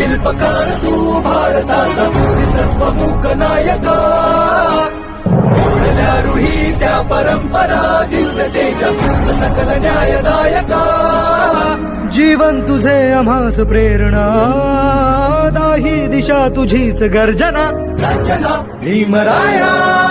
शिल्पकार तू भारताचा सर्वमुख नायका जोडल्या रुही त्या परंपरा दिव्य तेज सकल न्यायदायका जीवन तुझे आम्हास प्रेरणा दाही दिशा तुझीच गर्जना भीमराया!